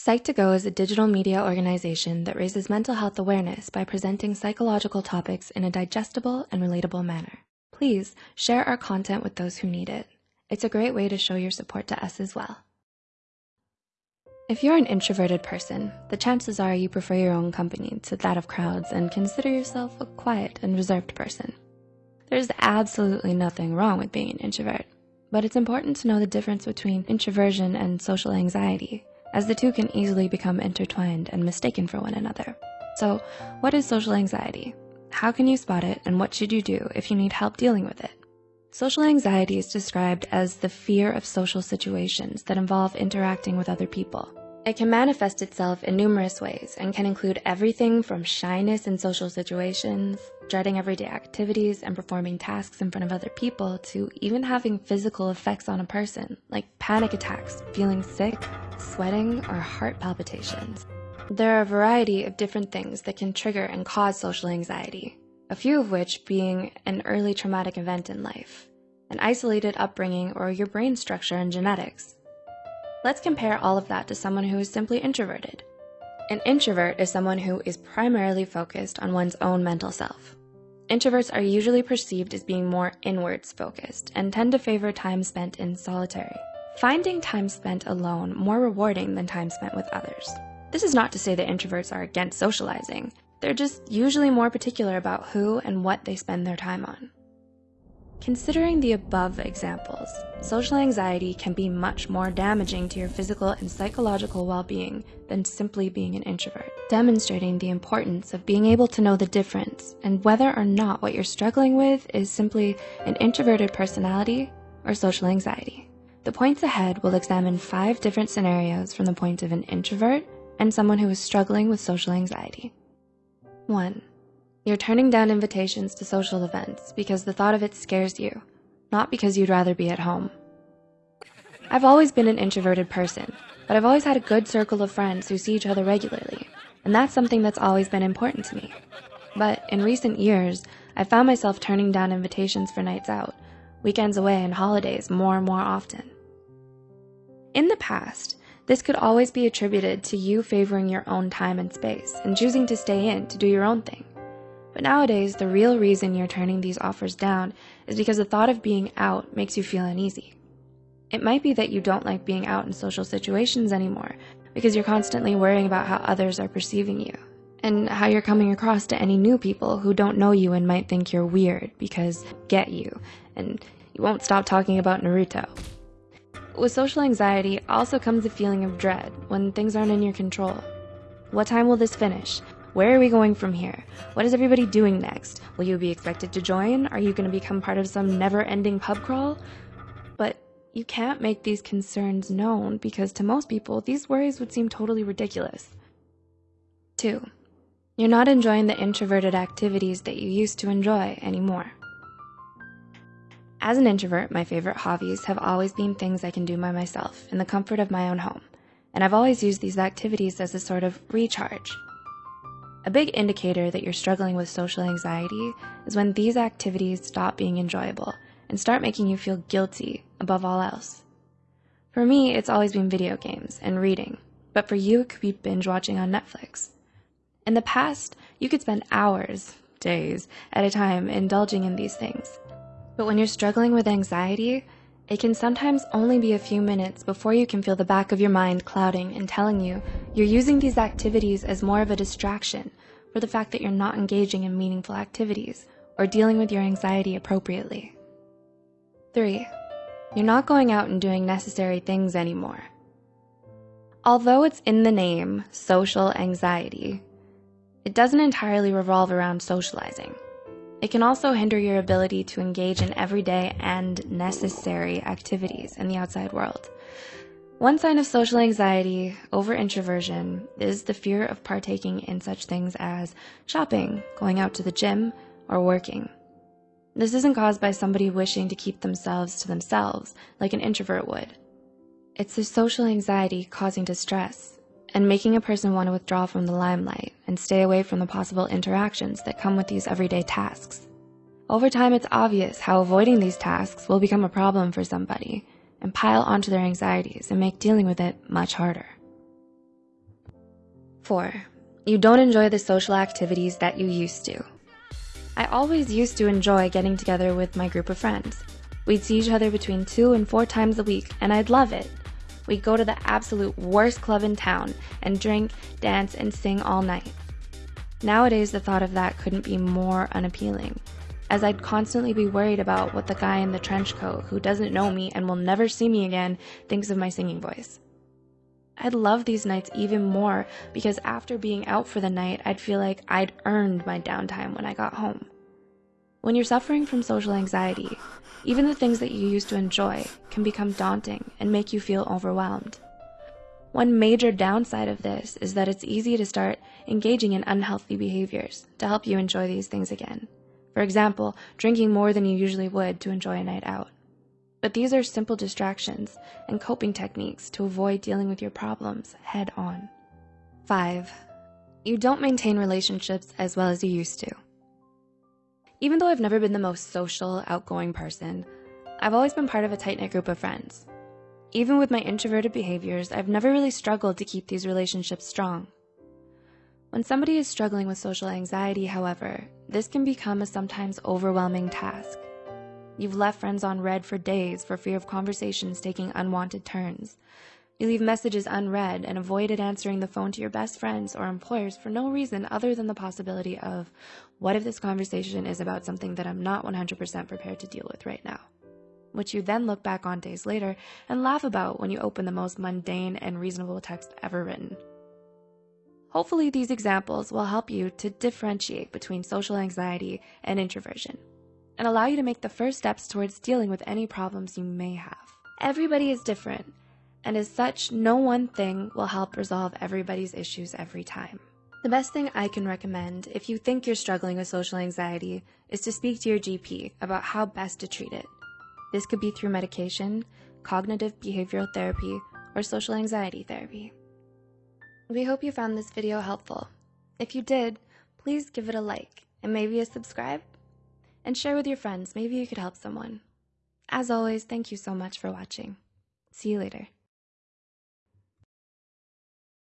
Psych2Go is a digital media organization that raises mental health awareness by presenting psychological topics in a digestible and relatable manner. Please share our content with those who need it. It's a great way to show your support to us as well. If you're an introverted person, the chances are you prefer your own company to that of crowds and consider yourself a quiet and reserved person. There's absolutely nothing wrong with being an introvert, but it's important to know the difference between introversion and social anxiety as the two can easily become intertwined and mistaken for one another. So what is social anxiety? How can you spot it and what should you do if you need help dealing with it? Social anxiety is described as the fear of social situations that involve interacting with other people. It can manifest itself in numerous ways and can include everything from shyness in social situations, dreading everyday activities and performing tasks in front of other people, to even having physical effects on a person, like panic attacks, feeling sick, sweating, or heart palpitations. There are a variety of different things that can trigger and cause social anxiety, a few of which being an early traumatic event in life, an isolated upbringing, or your brain structure and genetics. Let's compare all of that to someone who is simply introverted. An introvert is someone who is primarily focused on one's own mental self. Introverts are usually perceived as being more inwards focused and tend to favor time spent in solitary, finding time spent alone more rewarding than time spent with others. This is not to say that introverts are against socializing. They're just usually more particular about who and what they spend their time on. Considering the above examples, social anxiety can be much more damaging to your physical and psychological well-being than simply being an introvert, demonstrating the importance of being able to know the difference and whether or not what you're struggling with is simply an introverted personality or social anxiety. The points ahead will examine five different scenarios from the point of an introvert and someone who is struggling with social anxiety. One, you're turning down invitations to social events because the thought of it scares you, not because you'd rather be at home. I've always been an introverted person, but I've always had a good circle of friends who see each other regularly, and that's something that's always been important to me. But in recent years, I found myself turning down invitations for nights out, weekends away, and holidays more and more often. In the past, this could always be attributed to you favoring your own time and space and choosing to stay in to do your own thing. But nowadays, the real reason you're turning these offers down is because the thought of being out makes you feel uneasy. It might be that you don't like being out in social situations anymore because you're constantly worrying about how others are perceiving you and how you're coming across to any new people who don't know you and might think you're weird because get you and you won't stop talking about Naruto. With social anxiety also comes a feeling of dread when things aren't in your control. What time will this finish? Where are we going from here? What is everybody doing next? Will you be expected to join? Are you going to become part of some never-ending pub crawl? But you can't make these concerns known because to most people, these worries would seem totally ridiculous. 2. You're not enjoying the introverted activities that you used to enjoy anymore. As an introvert, my favorite hobbies have always been things I can do by myself in the comfort of my own home, and I've always used these activities as a sort of recharge. A big indicator that you're struggling with social anxiety is when these activities stop being enjoyable and start making you feel guilty above all else. For me, it's always been video games and reading, but for you, it could be binge watching on Netflix. In the past, you could spend hours, days, at a time indulging in these things. But when you're struggling with anxiety, it can sometimes only be a few minutes before you can feel the back of your mind clouding and telling you you're using these activities as more of a distraction for the fact that you're not engaging in meaningful activities or dealing with your anxiety appropriately. 3. You're not going out and doing necessary things anymore. Although it's in the name, social anxiety, it doesn't entirely revolve around socializing. It can also hinder your ability to engage in everyday and necessary activities in the outside world. One sign of social anxiety over introversion is the fear of partaking in such things as shopping, going out to the gym, or working. This isn't caused by somebody wishing to keep themselves to themselves like an introvert would. It's the social anxiety causing distress and making a person want to withdraw from the limelight and stay away from the possible interactions that come with these everyday tasks. Over time, it's obvious how avoiding these tasks will become a problem for somebody and pile onto their anxieties and make dealing with it much harder. 4. You don't enjoy the social activities that you used to. I always used to enjoy getting together with my group of friends. We'd see each other between two and four times a week, and I'd love it. We'd go to the absolute worst club in town and drink, dance, and sing all night. Nowadays, the thought of that couldn't be more unappealing, as I'd constantly be worried about what the guy in the trench coat who doesn't know me and will never see me again thinks of my singing voice. I'd love these nights even more because after being out for the night, I'd feel like I'd earned my downtime when I got home. When you're suffering from social anxiety, even the things that you used to enjoy can become daunting and make you feel overwhelmed. One major downside of this is that it's easy to start engaging in unhealthy behaviors to help you enjoy these things again. For example, drinking more than you usually would to enjoy a night out. But these are simple distractions and coping techniques to avoid dealing with your problems head on. 5. You don't maintain relationships as well as you used to. Even though I've never been the most social, outgoing person, I've always been part of a tight-knit group of friends. Even with my introverted behaviors, I've never really struggled to keep these relationships strong. When somebody is struggling with social anxiety, however, this can become a sometimes overwhelming task. You've left friends on read for days for fear of conversations taking unwanted turns. You leave messages unread and avoided answering the phone to your best friends or employers for no reason other than the possibility of, what if this conversation is about something that I'm not 100% prepared to deal with right now? which you then look back on days later and laugh about when you open the most mundane and reasonable text ever written. Hopefully, these examples will help you to differentiate between social anxiety and introversion and allow you to make the first steps towards dealing with any problems you may have. Everybody is different, and as such, no one thing will help resolve everybody's issues every time. The best thing I can recommend if you think you're struggling with social anxiety is to speak to your GP about how best to treat it this could be through medication, cognitive behavioral therapy, or social anxiety therapy. We hope you found this video helpful. If you did, please give it a like and maybe a subscribe and share with your friends. Maybe you could help someone. As always, thank you so much for watching. See you later.